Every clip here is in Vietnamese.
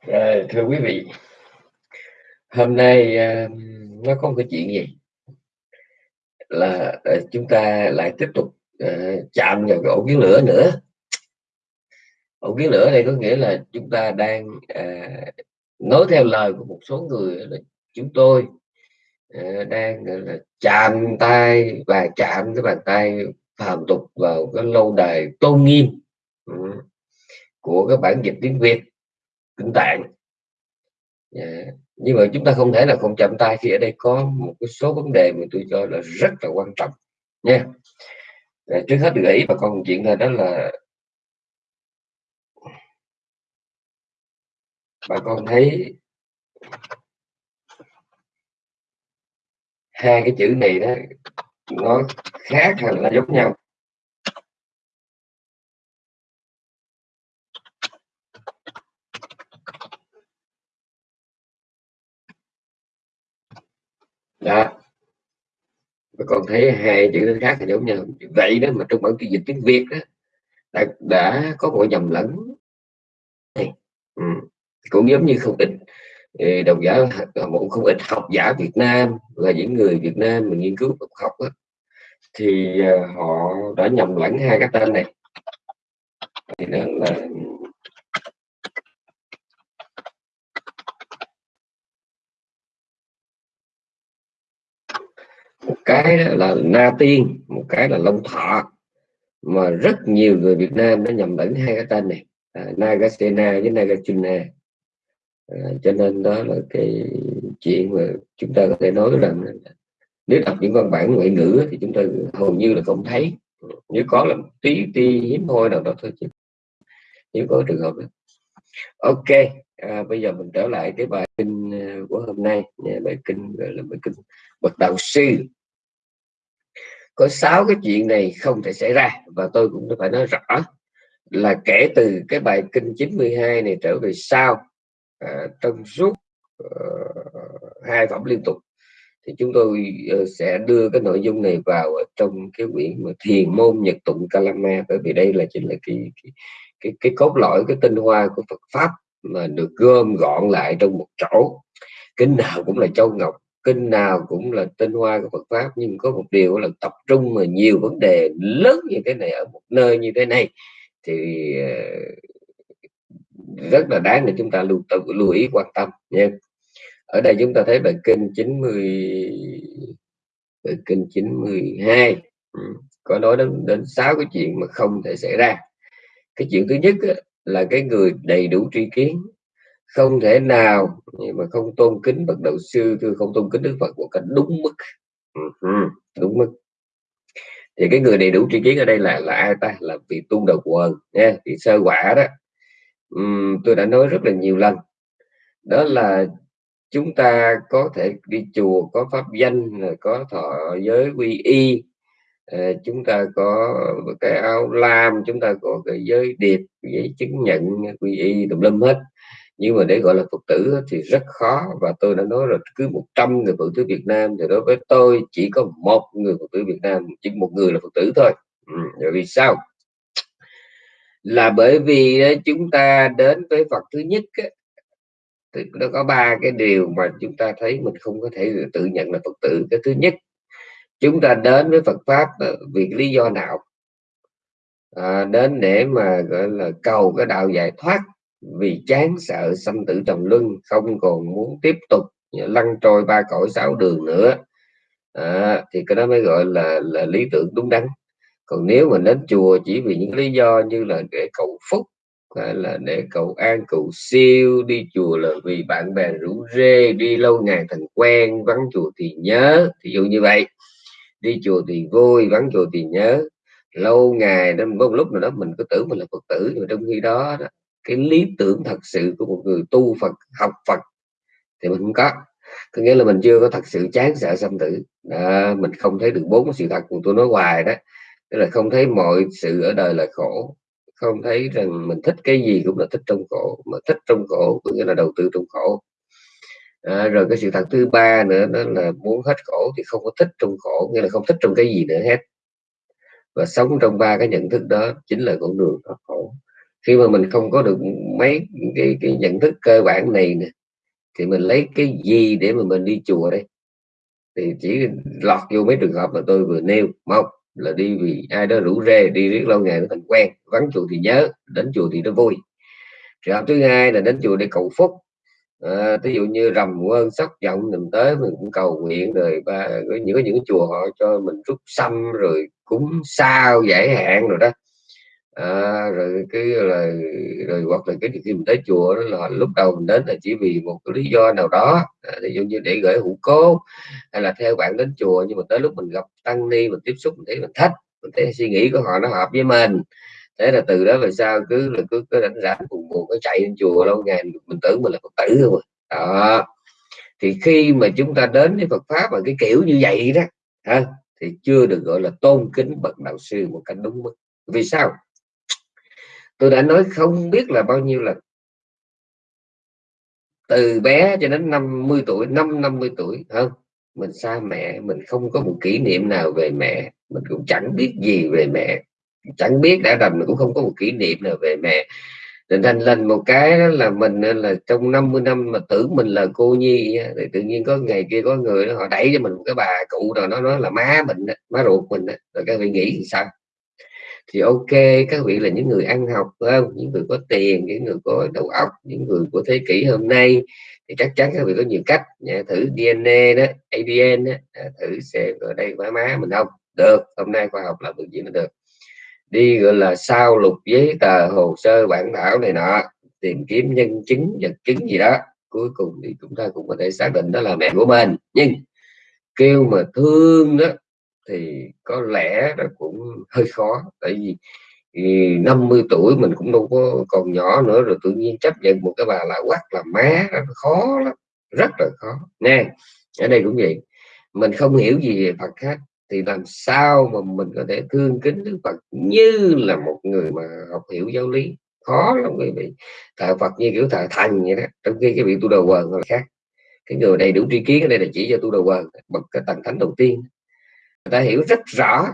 À, thưa quý vị, hôm nay à, nó có một cái chuyện gì là à, chúng ta lại tiếp tục à, chạm vào cái ổ kiến lửa nữa. Ổ kiến lửa này có nghĩa là chúng ta đang à, nói theo lời của một số người là chúng tôi à, đang là chạm tay và chạm cái bàn tay phàm tục vào cái lâu đài tôn nghiêm ừ, của cái bản dịch tiếng Việt kinh tạng yeah. Nhưng mà chúng ta không thể là không chạm tay khi ở đây có một cái số vấn đề mà tôi cho là rất là quan trọng, nha yeah. Trước hết gợi ý bà con chuyện thôi, đó là bà con thấy hai cái chữ này đó, nó khác hay là giống nhau đó. Và còn thấy hai chữ khác thì giống nhau. Vậy đó mà trong bản phiên dịch tiếng việt đó đã, đã có một nhầm lẫn. Ừ. cũng giống như không ít ừ, đồng giả à, một không ít học giả Việt Nam là những người Việt Nam mà nghiên cứu học đó, thì à, họ đã nhầm lẫn hai cái tên này. Thì đó là cái đó là na tiên một cái là long thọ. Mà rất nhiều người Việt Nam đã nhầm lẫn hai cái tên này à, Nagasena với Nagachuna à, cho nên đó là cái chuyện mà chúng ta có thể nói rằng nếu đọc những văn bản ngoại ngữ thì chúng ta hầu như là không thấy. Nếu có là tí tí hiếm hoi nào đó thôi chứ nếu có trường hợp đó. Ok à, bây giờ mình trở lại cái bài kinh à, của hôm nay bài kinh gọi là bài kinh bậc đạo sư có sáu cái chuyện này không thể xảy ra và tôi cũng phải nói rõ là kể từ cái bài kinh 92 này trở về sau à, trong suốt uh, hai phẩm liên tục thì chúng tôi uh, sẽ đưa cái nội dung này vào trong cái quyển mà thiền môn nhật tụng kalama bởi vì đây là chính là cái cái cái, cái cốt lõi cái tinh hoa của Phật pháp mà được gom gọn lại trong một chỗ. Kinh nào cũng là châu ngọc kinh nào cũng là tinh hoa của Phật pháp, nhưng có một điều là tập trung mà nhiều vấn đề lớn như thế này, ở một nơi như thế này, thì ờ, rất là đáng để chúng ta lưu tự lưu ý, quan tâm nha. Ở đây chúng ta thấy bài kinh 90 bài kinh 92 ừ, có nói đến đến sáu cái chuyện mà không thể xảy ra. Cái chuyện thứ nhất là cái người đầy đủ tri kiến không thể nào mà không tôn kính bậc đạo không tôn kính đức phật một cách đúng mức. Ừ, đúng mức. Thì cái người đầy đủ tri kiến ở đây là là ai ta? Là vị tu đầu quần, nha thì sơ quả đó. Tôi đã nói rất là nhiều lần. Đó là chúng ta có thể đi chùa, có pháp danh có thọ giới quy y. Ờ, chúng ta có cái áo lam, chúng ta có cái giới điệp, giấy chứng nhận quy y, tùm lum hết nhưng mà để gọi là phật tử thì rất khó. Và tôi đã nói là cứ 100 người phật tử Việt Nam thì đối với tôi chỉ có một người phật tử Việt Nam chỉ một người là phật tử thôi. Ừ, vì sao? Là bởi vì ờ, chúng ta đến với Phật thứ nhất thì nó có ba cái điều mà chúng ta thấy mình không có thể tự nhận là Phật tử. Cái thứ nhất chúng ta đến với Phật pháp ờ, vì lý do nào? À, đến để mà gọi là cầu cái đạo giải thoát vì chán sợ sanh tử trầm luân không còn muốn tiếp tục lăn trôi ba cõi sáu đường nữa. À, thì cái đó mới gọi là là lý tưởng đúng đắn. Còn nếu mình đến chùa chỉ vì những lý do như là để cầu phúc hay là để cầu an cầu siêu đi chùa là vì bạn bè rủ rê đi lâu ngày thành quen vắng chùa thì nhớ ví dụ như vậy. Đi chùa thì vui vắng chùa thì nhớ. Lâu ngày đến một lúc nào đó mình có tưởng mình là phật tử nhưng mà trong khi đó, đó cái lý tưởng thật sự của một người tu Phật học Phật thì mình không có. Có nghĩa là mình chưa có thật sự chán sợ xâm tử. Đó, mình không thấy được bốn sự thật của tôi nói hoài đó. Tức là không thấy mọi sự ở đời là khổ. Không thấy rằng mình thích cái gì cũng là thích trong khổ mà thích trong khổ có nghĩa là đầu tư trong khổ. À, rồi cái sự thật thứ ba nữa đó là muốn hết khổ thì không có thích trong khổ nghĩa là không thích trong cái gì nữa hết. Và sống trong ba cái nhận thức đó chính là con đường thoát khổ khi mà mình không có được mấy cái, cái nhận thức cơ bản này nè thì mình lấy cái gì để mà mình đi chùa đây? Thì chỉ lọt vô mấy trường hợp mà tôi vừa nêu một là đi vì ai đó rủ rê đi riết lâu ngày nó thành quen vắng chùa thì nhớ đến chùa thì nó vui. Trường hợp thứ hai là đến chùa để cầu phúc. À, ví dụ như rầm quên sóc giọng mình tới mình cũng cầu nguyện rồi ba có những có những cái chùa họ cho mình rút xăm rồi cúng sao giải hạn rồi đó à, rồi cái là rồi hoặc là cái khi mình tới chùa đó là lúc đầu mình đến là chỉ vì một cái lý do nào đó. À, ví dụ như để gửi hũ cố hay là theo bạn đến chùa nhưng mà tới lúc mình gặp tăng ni mình tiếp xúc mình thấy mình thích mình thấy suy nghĩ của họ nó hợp với mình. Thế là từ đó về sau cứ là cứ cứ rảnh rảnh buồn buồn có chạy lên chùa lâu ngày mình tưởng mình là phật tử không à. đó. Thì khi mà chúng ta đến với Phật pháp mà cái kiểu như vậy đó ha, thì chưa được gọi là tôn kính bậc đạo sư một cách đúng mức. Vì sao? Tôi đã nói không biết là bao nhiêu lần. Từ bé cho đến 50 tuổi năm 50 tuổi không mình xa mẹ mình không có một kỷ niệm nào về mẹ. Mình cũng chẳng biết gì về mẹ. Chẳng biết đã đầm mình cũng không có một kỷ niệm nào về mẹ. Nên thành lên một cái đó là mình là trong 50 năm mà tưởng mình là cô nhi thì tự nhiên có ngày kia có người đó, họ đẩy cho mình một cái bà cụ rồi nó nói là má mình má ruột mình rồi các vị nghĩ thì sao? Thì ok các vị là những người ăn học không? Những người có tiền những người có đầu óc những người của thế kỷ hôm nay. Thì chắc chắn các vị có nhiều cách. Nhà thử DNA đó ADN đó, thử xem ở đây má má mình không được. Hôm nay khoa học là được gì nó được. Đi gọi là sao lục giấy tờ hồ sơ bản thảo này nọ tìm kiếm nhân chứng vật chứng gì đó. Cuối cùng thì chúng ta cũng có thể xác định đó là mẹ của mình. Nhưng kêu mà thương đó thì có lẽ nó cũng hơi khó, tại vì ừ, thì 50 tuổi mình cũng đâu có còn nhỏ nữa, rồi tự nhiên chấp nhận một cái bà là quắc là má, nó khó lắm, rất là khó. Nè, ở đây cũng vậy, mình không hiểu gì về Phật hết, thì làm sao mà mình có thể thương kính Đức Phật như là một người mà học hiểu giáo lý? Khó lắm quý vị, thờ Phật như kiểu thờ thần vậy đó, trong khi cái vị tu đầu quần là khác. Cái người đầy đủ tri kiến, ở đây là chỉ cho tu đầu quần, bậc cái tầng thánh đầu tiên người ta hiểu rất rõ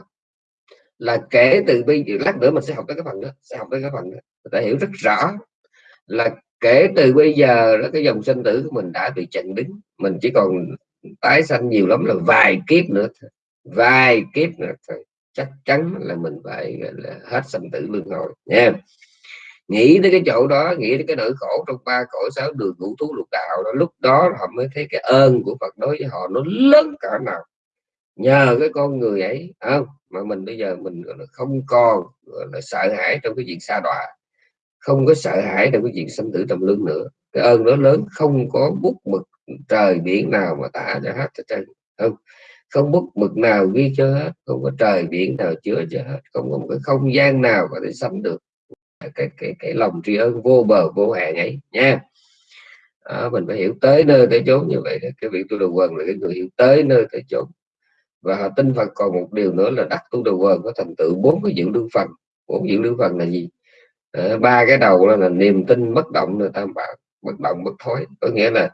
là kể từ bây giờ lát nữa mình sẽ học tới cái phần đó, sẽ học tới cái phần đó. Người ta hiểu rất rõ là kể từ bây giờ đó, cái dòng sinh tử của mình đã bị chặn đứng. Mình chỉ còn tái sanh nhiều lắm là vài kiếp nữa vài kiếp nữa thôi. Chắc chắn là mình phải là, hết sanh tử luân hồi, nha. Nghĩ tới cái chỗ đó, nghĩ tới cái nỗi khổ trong ba cõi sáu đường ngũ thú lục đạo đó, lúc đó họ mới thấy cái ơn của Phật đối với họ nó lớn cả nào nhờ cái con người ấy không? Mà mình bây giờ mình không còn là sợ hãi trong cái chuyện xa đọa không có sợ hãi trong cái chuyện sinh tử trong lưng nữa. Cái ơn đó lớn không có bút mực trời biển nào mà tả cho hết trên không? Không bút mực nào ghi cho hết không có trời biển nào chứa cho hết không có một cái không gian nào có thể sắm được cái cái cái lòng tri ân vô bờ vô hạn ấy nha. À, mình phải hiểu tới nơi tới chốn như vậy cái việc tu đồ quần là cái người hiểu tới nơi tới chốn và họ tin Phật còn một điều nữa là đắc tu đầu vần có thành tựu bốn cái dưỡng lưu phần. Bốn dưỡng lưu phần là gì? Ờ, ba cái đầu là, là niềm tin bất động là tam bảo bất động bất thối. Có nghĩa là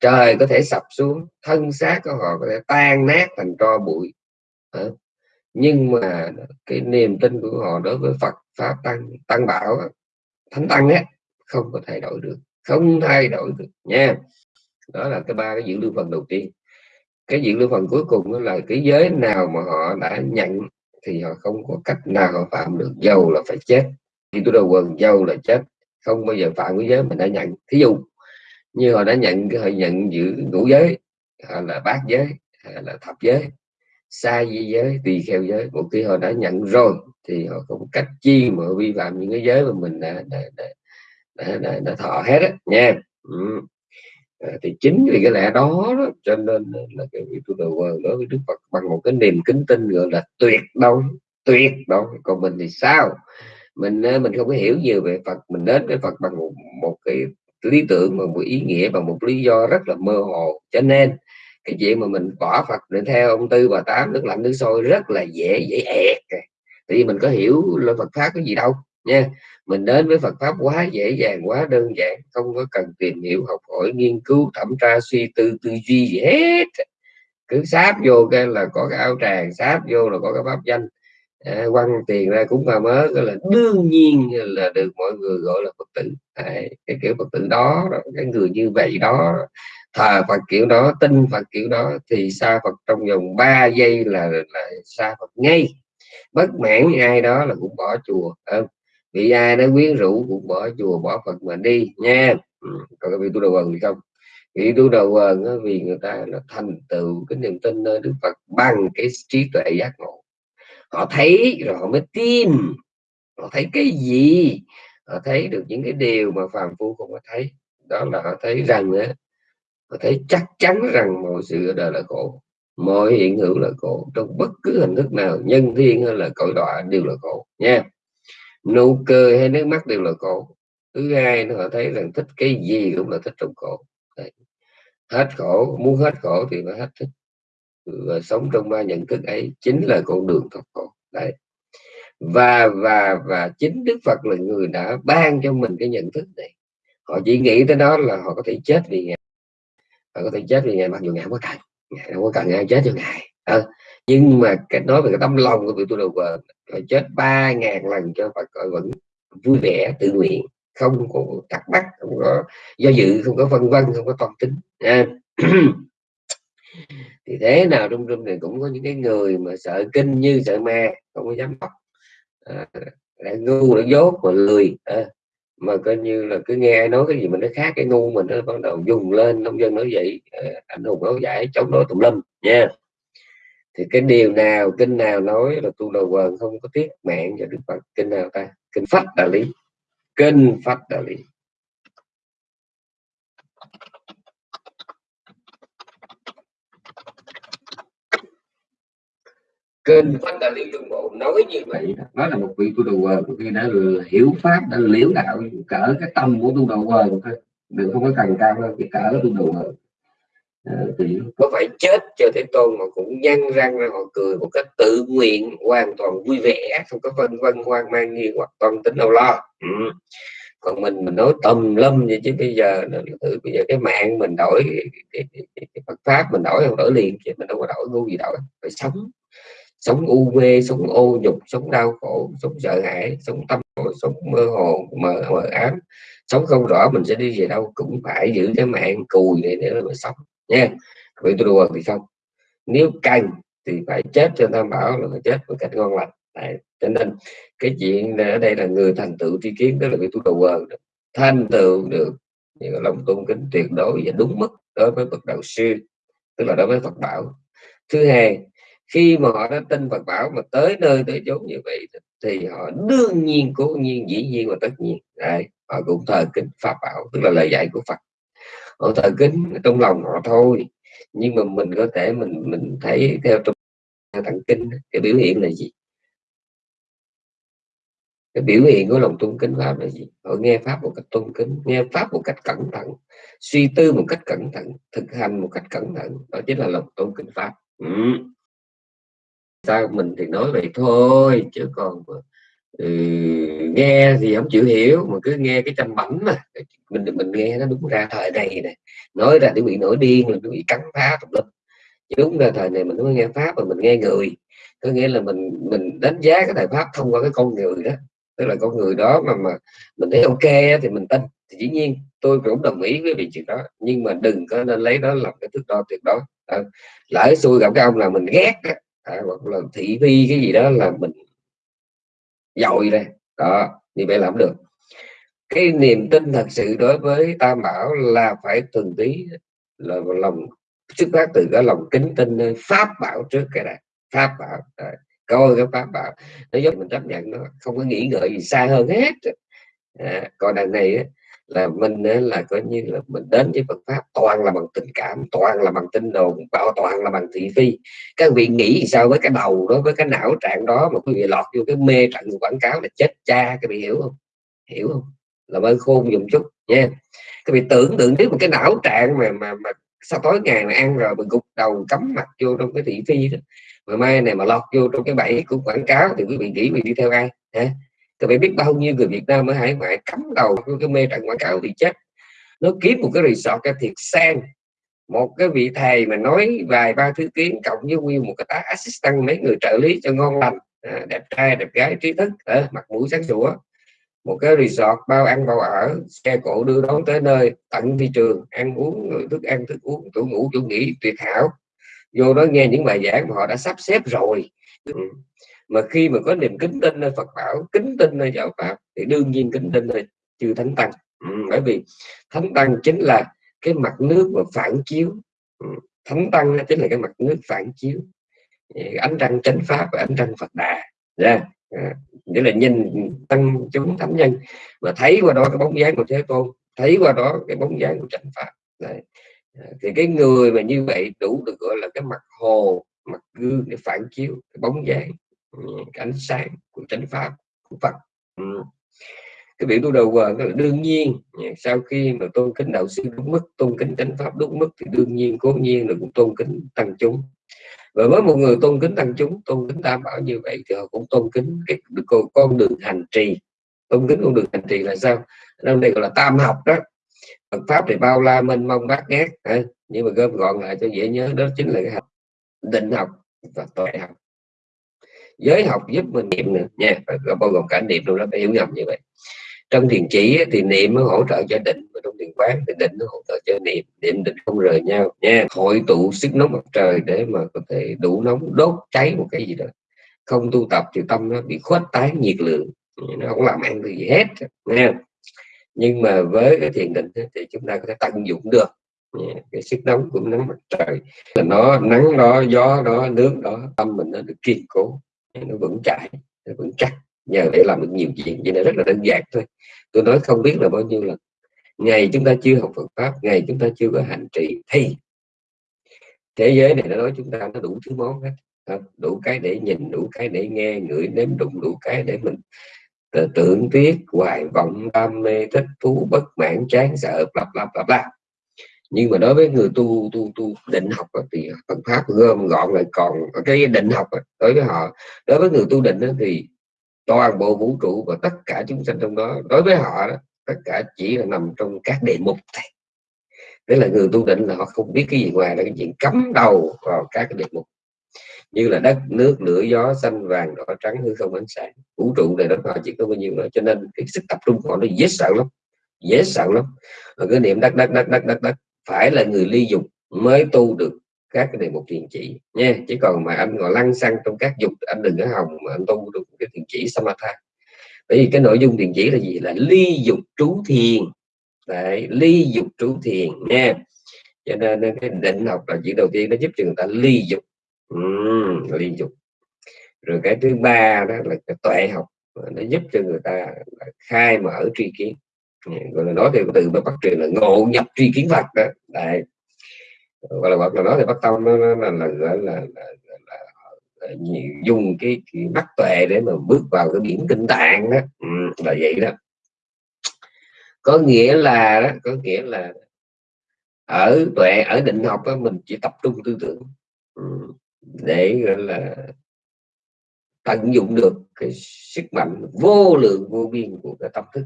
trời có thể sập xuống thân xác của họ có thể tan nát thành tro bụi. À, nhưng mà cái niềm tin của họ đối với Phật pháp tăng tăng bảo thánh tăng á không có thay đổi được không thay đổi được nha. Đó là cái ba cái dưỡng lưu phần đầu tiên cái diện lưu phần cuối cùng đó là cái giới nào mà họ đã nhận thì họ không có cách nào họ phạm được. Dầu là phải chết. Thì tôi đầu quần dầu là chết. Không bao giờ phạm cái giới mình đã nhận. Thí dụ như họ đã nhận họ nhận giữ ngũ giới hay là bát giới hay là thập giới sai di giới tùy theo giới. Một khi họ đã nhận rồi thì họ không cách chi mà vi phạm những cái giới mà mình đã đã, đã, đã, đã, đã thọ hết á. Nha. Ừ. À, thì chính vì cái lẽ đó, đó cho nên là cái vị tu đầu đối với Đức Phật bằng một cái niềm kính tin gọi là tuyệt đối tuyệt đối. Còn mình thì sao? Mình ờ, mình không có hiểu nhiều về Phật mình đến với Phật bằng một, một cái lý tưởng và một ý nghĩa và một lý do rất là mơ hồ. Cho nên cái chuyện mà mình bỏ Phật để theo ông tư bà tám nước lạnh nước sôi rất là dễ dễ ẹt. Tại vì mình có hiểu là Phật pháp cái gì đâu nha mình đến với Phật pháp quá dễ dàng quá đơn giản không có cần tìm hiểu học hỏi nghiên cứu thẩm tra suy tư tư duy gì hết. Cứ sáp vô cái là có cái áo tràng sáp vô là có cái pháp danh. À, quăng tiền ra cũng ma mớ là đương nhiên là được mọi người gọi là phật tử. À, cái kiểu phật tử đó cái người như vậy đó thờ Phật kiểu đó tin Phật kiểu đó thì xa Phật trong vòng 3 giây là là xa Phật ngay. Bất mãn ai đó là cũng bỏ chùa không? Bị ai nó quyến rũ cũng bỏ chùa, bỏ Phật mà đi, nha. Ừ. còn cái vị tu đầu quần thì không? Vị tu đầu quần vì người ta là thành tựu cái niềm tin nơi Đức Phật bằng cái trí tuệ giác ngộ. Họ thấy rồi họ mới tin. Họ thấy cái gì? Họ thấy được những cái điều mà phàm phu không có thấy. Đó là họ thấy rằng á, họ thấy chắc chắn rằng mọi sự ở đời là khổ, mọi hiện hữu là khổ. Trong bất cứ hình thức nào, nhân thiên hay là cõi đọa đều là khổ, nha nụ cười hay nước mắt đều là khổ thứ hai nó họ thấy rằng thích cái gì cũng là thích trong khổ Đấy. hết khổ muốn hết khổ thì phải hết thích. Và sống trong ba nhận thức ấy chính là con đường thoát khổ. Đấy. và và và chính Đức Phật là người đã ban cho mình cái nhận thức này. Họ chỉ nghĩ tới đó là họ có thể chết vì ngài. Họ có thể chết vì ngài mặc dù ngài không có cần. Ngài không có cần ai chết cho ngài. À, nhưng mà cái nói về cái tâm lòng của vị tu đầu vợ phải chết ba ngàn lần cho Phật gọi vẫn vui vẻ tự nguyện không có thắc mắc không có do dự không có phân vân không có toàn tính à. thì thế nào trong rung này cũng có những cái người mà sợ kinh như sợ ma không có dám học à, ngu lại dốt mà lười à, mà coi như là cứ nghe nói cái gì mình nó khác cái ngu mình nó bắt đầu dùng lên nông dân nói vậy à, anh hùng áo giải chống đối tùm lum nha thì cái điều nào, kinh nào nói là tu đầu quần không có tiếc mạng cho đức phật? Kinh nào ta? Kinh phách đạo lý. Kinh phách đạo lý. Kinh phách đạo lý trung bộ nói như vậy đó. Là một vị tu đầu quần. Khi đã hiểu pháp, đã liễu đạo, cỡ cái tâm của tu đầu quần thôi. Đừng không có cần cao hơn cái cỡ tu đầu quần. Ờ, có phải chết cho thế tôn mà cũng nhăn răng ra họ cười một cách tự nguyện hoàn toàn vui vẻ không có vân vân hoang mang nghi hoặc toàn tính đâu lo. Ừ. còn mình mình nói tầm lâm vậy chứ bây giờ tự bây giờ cái mạng mình đổi cái, cái, cái Phật pháp mình đổi không đổi liền chứ mình đâu có đổi ngu gì đổi phải sống. Sống u mê sống ô nhục sống đau khổ sống sợ hãi sống tâm sống mơ hồ mờ mờ ám. Sống không rõ mình sẽ đi về đâu cũng phải giữ cái mạng cùi này để mà sống nha vì tôi đùa thì không nếu cần thì phải chết cho tam bảo là phải chết một cách ngon lành Đấy. cho nên cái chuyện ở đây là người thành tựu tri kiến, đó là vì tôi đùa thành tựu được những lòng tôn kính tuyệt đối và đúng mức đối với bậc đạo sư, tức là đối với Phật bảo thứ hai, khi mà họ đã tin Phật bảo mà tới nơi tới chốn như vậy thì họ đương nhiên, cố nhiên, dĩ nhiên và tất nhiên Đấy. họ cũng thờ kính Pháp bảo, tức là lời dạy của Phật họ thờ kính trong lòng họ thôi. Nhưng mà mình có thể mình mình thấy theo trong thần kinh cái biểu hiện là gì? Cái biểu hiện của lòng tôn kính pháp là gì? Họ nghe pháp một cách tôn kính, nghe pháp một cách cẩn thận, suy tư một cách cẩn thận, thực hành một cách cẩn thận. Đó chính là lòng tôn kính pháp. Ừ. sao mình thì nói vậy thôi, chứ còn ừ, nghe thì không chịu hiểu mà cứ nghe cái tranh bẩm mà. Mình mình nghe nó đúng ra thời này này. Nói ra để bị nổi điên là bị cắn phá tùm lum đúng ra thời này mình mới nghe pháp mà mình nghe người. Có nghĩa là mình mình đánh giá cái thời pháp thông qua cái con người đó. Tức là con người đó mà mà mình thấy ok thì mình tin. Thì dĩ nhiên tôi cũng đồng ý với vị chuyện đó. Nhưng mà đừng có nên lấy đó làm cái thước đo tuyệt đối. À, lỡ xui gặp cái ông là mình ghét à, hoặc là thị phi cái gì đó là mình dội đây, đó như vậy làm được. Cái niềm tin thật sự đối với tam bảo là phải từng tí là lòng xuất phát từ cái lòng kính tin nơi pháp bảo trước cái này pháp bảo Đấy. coi cái pháp bảo nó giúp mình chấp nhận nó không có nghĩ ngợi gì xa hơn hết. À, còn đằng này là mình là coi như là mình đến với Phật pháp toàn là bằng tình cảm toàn là bằng tin đồn bao toàn là bằng thị phi. Các vị nghĩ sao với cái đầu đó với cái não trạng đó mà quý vị lọt vô cái mê trận quảng cáo là chết cha các vị hiểu không? Hiểu không? Là ơn khôn dùng chút nha. Các vị tưởng tượng nếu một cái não trạng mà mà, mà sau tối ngày mà ăn rồi mình gục đầu cắm mặt vô trong cái thị phi đó. Mà mai này mà lọt vô trong cái bẫy của quảng cáo thì quý vị nghĩ mình đi theo ai hả? Các bạn biết bao nhiêu người Việt Nam ở hải ngoại cắm đầu cái mê trận quảng cáo thì chết nó kiếm một cái resort cái thiệt sang. Một cái vị thầy mà nói vài ba thứ tiếng cộng với nguyên một cái tá assistant mấy người trợ lý cho ngon lành à, đẹp trai đẹp gái trí thức à, mặt mũi sáng sủa. Một cái resort bao ăn bao ở xe cộ đưa đón tới nơi tận thị trường ăn uống thức ăn thức uống chỗ ngủ chỗ nghỉ tuyệt hảo. Vô đó nghe những bài giảng mà họ đã sắp xếp rồi. Ừ mà khi mà có niềm kính tin nơi Phật bảo kính tin nơi giáo pháp thì đương nhiên kính tin nơi chư thánh tăng ừ. bởi vì thánh tăng chính là cái mặt nước mà phản chiếu ừ. thánh tăng chính là cái mặt nước phản chiếu ánh trăng chánh pháp và ánh trăng Phật đà yeah. à, nghĩa là nhìn tăng chúng thánh nhân mà thấy qua đó cái bóng dáng của thế tôn thấy qua đó cái bóng dáng của chánh pháp Đấy. À, thì cái người mà như vậy đủ được gọi là cái mặt hồ mặt gương để phản chiếu cái bóng dáng ánh sáng của chánh pháp của Phật. Ừ. cái biểu tu đầu quần là đương nhiên. Dạ, sau khi mà tôn kính đạo sư đúng mức, tôn kính chánh pháp đúng mức thì đương nhiên, cố nhiên là cũng tôn kính tăng chúng. Và với một người tôn kính tăng chúng, tôn kính tam bảo như vậy thì họ cũng tôn kính cái con đường hành trì. Tôn kính con đường hành trì là sao? Năm đây gọi là tam học đó. Phật pháp thì bao la mênh mông bát ngát nhưng mà gom gọn lại cho dễ nhớ đó chính là cái học định học và tuệ học giới học giúp mình niệm nữa. Nha bao gồm cả niệm luôn đó, phải hiểu nhầm như vậy. Trong thiền chỉ thì niệm nó hỗ trợ cho định, và trong thiền quán thì định nó hỗ trợ cho niệm. Niệm định không rời nhau. Nha, hội tụ sức nóng mặt trời để mà có thể đủ nóng đốt cháy một cái gì đó. Không tu tập thì tâm nó bị khuếch tán nhiệt lượng. Nó không làm ăn gì hết, nha. Nhưng mà với cái thiền định thì chúng ta có thể tận dụng được cái sức nóng của nắng mặt trời. Là nó nắng đó, gió đó, nước đó, tâm mình nó được kiên cố nó vững chãi, nó vững chắc. Nhờ để làm được nhiều chuyện vậy là rất là đơn giản thôi. Tôi nói không biết là bao nhiêu lần. Ngày chúng ta chưa học Phật pháp, ngày chúng ta chưa có hành trì thì thế giới này nó nói chúng ta nó đủ thứ món hết đủ cái để nhìn, đủ cái để nghe, ngửi nếm đụng, đủ cái để mình tưởng tiếc, hoài vọng, đam mê, thích thú, bất mãn, chán sợ lặp lặp lặp lặp nhưng mà đối với người tu tu tu định học thì Phật pháp gom gọn lại còn cái định học đối với họ. Đối với người tu định thì toàn bộ vũ trụ và tất cả chúng sanh trong đó đối với họ đó, tất cả chỉ là nằm trong các đề mục này tức là người tu định là họ không biết cái gì ngoài là cái chuyện cắm đầu vào các cái đề mục. Như là đất nước lửa gió xanh vàng đỏ trắng hư không ánh sáng. Vũ trụ này đó họ chỉ có bao nhiêu nữa cho nên cái sức tập trung của họ nó dễ sợ lắm dễ sợ lắm. Mà cái niệm đất đất đất đất đất đất phải là người ly dục mới tu được các cái đề mục thiền chỉ nha. Chỉ còn mà anh ngồi lăn xăng trong các dục anh đừng có hòng mà anh tu được cái thiền chỉ samatha. Bởi vì cái nội dung thiền chỉ là gì? Là ly dục trú thiền. Đấy, ly dục trú thiền nha. Cho nên cái định học là chỉ đầu tiên nó giúp cho người ta ly dục. Uhm, ly dục. Rồi cái thứ ba đó là cái tuệ học nó giúp cho người ta khai mở tri kiến gọi là nói theo từ bắt truyền là ngộ nhập tri kiến Phật đó. Đấy. Gọi là hoặc là nói thì bắt tâm nó, nó là, là là, là, là, là dùng cái, cái mắt tuệ để mà bước vào cái biển kinh tạng đó. Ừ, là vậy đó. Có nghĩa là đó có nghĩa là ở tuệ ở định học đó, mình chỉ tập trung tư tưởng ừ, để gọi là tận dụng được cái sức mạnh vô lượng vô biên của cái tâm thức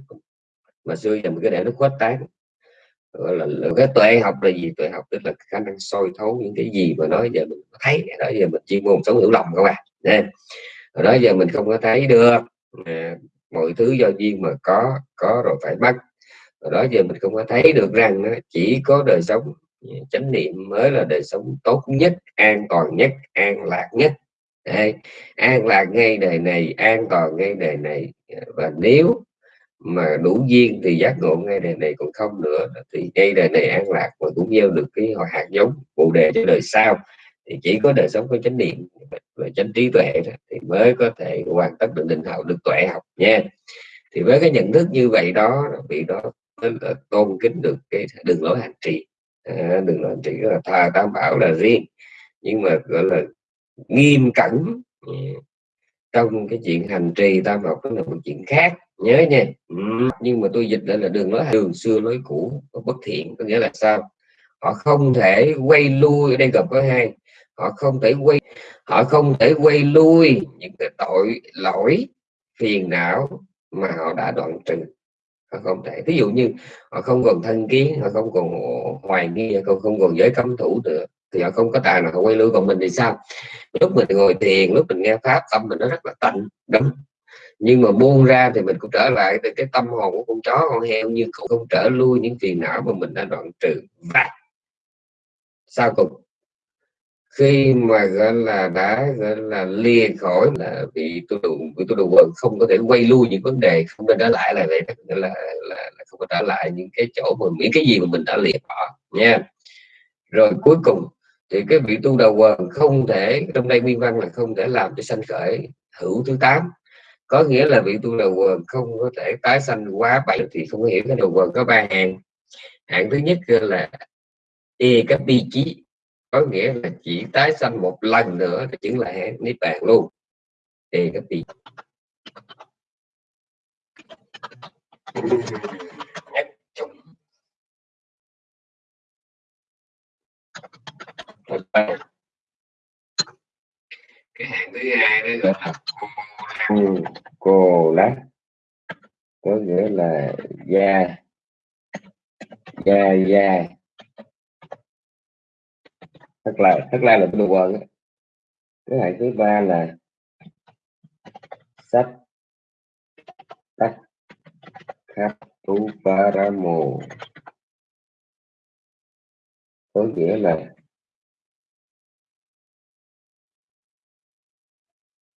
mà xưa giờ mình cái để nó khuếch tán. Gọi là, là cái tuệ học là gì? Tuệ học tức là khả năng soi thấu những cái gì mà nói giờ mình thấy. Đó giờ mình chuyên môn sống hiểu lòng các bạn nên đó giờ mình không có thấy được. À, mọi thứ do duyên mà có có rồi phải mất rồi đó giờ mình không có thấy được rằng chỉ có đời sống ừ, chánh niệm mới là đời sống tốt nhất an toàn nhất an lạc nhất. Đây, an lạc ngay đời này an toàn ngay đời này. Và nếu mà đủ duyên thì giác ngộ ngay đời này còn không nữa. Thì ngay đời này an lạc và cũng gieo được cái họ hạt giống bồ đề cho đời sau. Thì chỉ có đời sống có chánh niệm và chánh trí tuệ thì mới có thể hoàn tất được định hậu được tuệ học nha. Thì với cái nhận thức như vậy đó vị đó tôn kính được cái đường lối hành trì. À, đường lối hành trì là thà tam bảo là riêng. Nhưng mà gọi là nghiêm cẩn ừ, trong cái chuyện hành trì tam học đó là một chuyện khác nhớ nha. Ừ. nhưng mà tôi dịch lại là đường lối đường xưa lối cũ bất thiện có nghĩa là sao? Họ không thể quay lui ở đây gặp có hai. Họ không thể quay họ không thể quay lui những cái tội lỗi phiền não mà họ đã đoạn trừ. Họ không thể. Ví dụ như họ không còn thân kiến họ không còn hoài nghi họ không, không còn giới cấm thủ nữa thì họ không có tài nào họ quay lưu còn mình thì sao? Lúc mình ngồi thiền lúc mình nghe pháp tâm mình nó rất là tịnh đúng nhưng mà buông ra thì mình cũng trở lại từ cái tâm hồn của con chó con heo như cũng không trở lui những phiền não mà mình đã đoạn trừ. Và sau cùng khi mà gọi là đã gọi là lìa khỏi là bị tôi đủ bị tôi đủ quần không có thể quay lui những vấn đề không nên trở lại là vậy là, là, là, là không có trở lại những cái chỗ mà những cái gì mà mình đã lìa bỏ nha. Rồi cuối cùng thì cái vị tu đầu quần không thể trong đây nguyên văn là không thể làm cho sanh khởi hữu thứ tám có nghĩa là vị tu đầu quần không có thể tái sanh quá bảy thì không có hiểu cái đầu quần có ba hạng. Hạng thứ nhất là e cái bi chí, có nghĩa là chỉ tái sanh một lần nữa thì chứng là niết bàn luôn. E cái bi cái hạng thứ hai đó gọi là cô lát. Có nghĩa là da. Da da. Thật là thật là là đồ quần cái hạng thứ ba là sách. Tắc khắp tu paramo có nghĩa là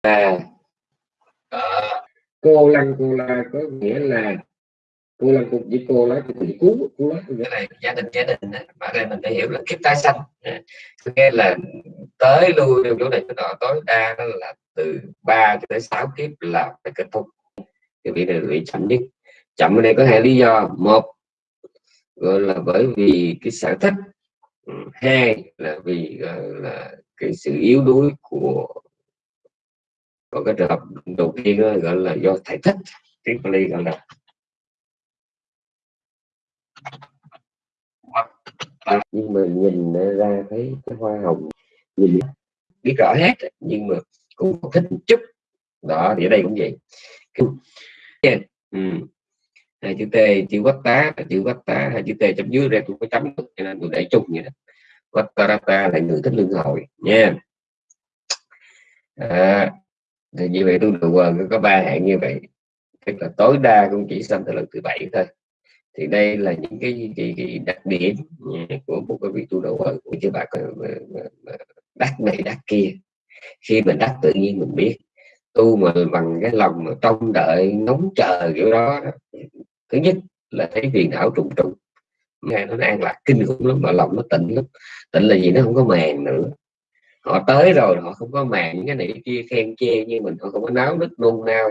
à cô lăng, cô la có nghĩa là cô lăng cô với cô lá thì cứu cô lá nghĩa là gia đình gia đình mà đây mình phải hiểu là kiếp tái sanh. Nghe là tới lui trong chỗ này chỗ nọ, tối đa đó là từ 3 cho tới 6 kiếp là phải kết thúc. Thì bị này bị chậm nhất. Chậm ở đây có hai lý do. Một, gọi là bởi vì cái sở thích. Ừ, hai là vì là cái sự yếu đuối của còn cái trường hợp đầu tiên đó, gọi là do thể thích tiếng Pali gọi là nhưng mà nhìn ra thấy cái hoa hồng nhìn biết rõ hết nhưng mà cũng thích một chút đó thì ở đây cũng vậy yeah. ừ. hai chữ t chữ quách tá chữ quách tá hai chữ t chấm dưới ra cũng có chấm cho nên tôi để chung vậy đó quách ta là người thích lương hồi nha à, thì như vậy tôi được quần có ba hạng như vậy. Tức là tối đa cũng chỉ xâm từ lần thứ bảy thôi. Thì đây là những cái, cái, cái đặc điểm ừ, của một cái vị tu đầu quần của chư bạn ừ, ừ, đắc này đắc kia. Khi mình đắc tự nhiên mình biết tu mà bằng cái lòng mà trông đợi ngóng chờ kiểu đó, đó thứ nhất là thấy phiền não trùng trùng. Nghe nó an lạc kinh khủng lắm mà lòng nó tịnh lắm. Tịnh là gì? Nó không có màng nữa họ tới rồi họ không có mạng cái này kia khen chê như mình họ không có náo nức nôn nao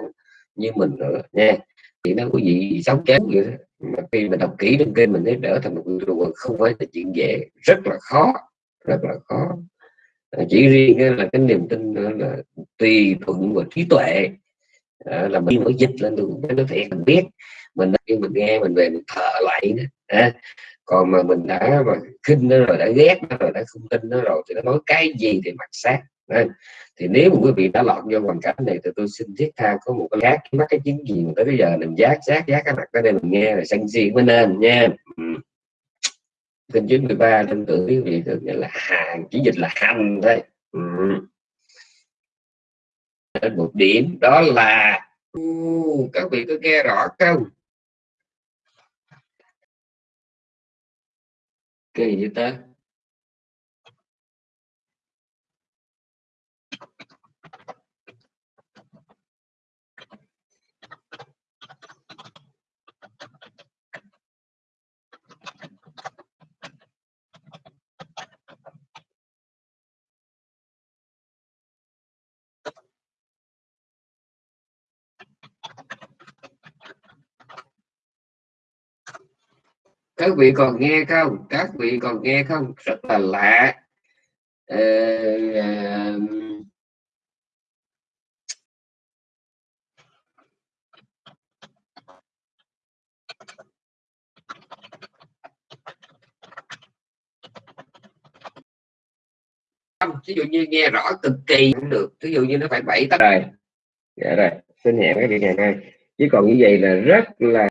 như mình nữa nha. Thì nó quý vị sống chết vậy đó. mà khi mình đọc kỹ trong kênh mình thấy trở thành một người không phải là chuyện dễ rất là khó rất là khó. À, chỉ riêng là cái niềm tin là tùy thuận và trí tuệ. À, là mình mới dịch lên được cái nó thiệt mình biết. Mình khi mình nghe mình về mình thở lại nữa à, còn mà mình đã mà khinh nó rồi đã ghét nó rồi đã không tin nó rồi thì nó nói cái gì thì mặc sát nên thì nếu mà quý vị đã lọt vô hoàn cảnh này thì tôi xin thiết tha có một cái giác mắc cái chứng gì mà tới bây giờ mình giác giác giác cái mặt ở đây mình nghe là sân si mới nên nha ừ. kinh 93 tin tưởng quý vị được là hàng chỉ dịch là hành thôi ừ. một điểm đó là uh, các vị có nghe rõ không kỳ vậy các vị còn nghe không? Các vị còn nghe không? Rất là lạ. Ờ, ví dụ như nghe rõ cực kỳ cũng được. Ví dụ như nó phải bảy tấc rồi dạ rồi xin hẹn các vị ngày nay chứ còn như vậy là rất là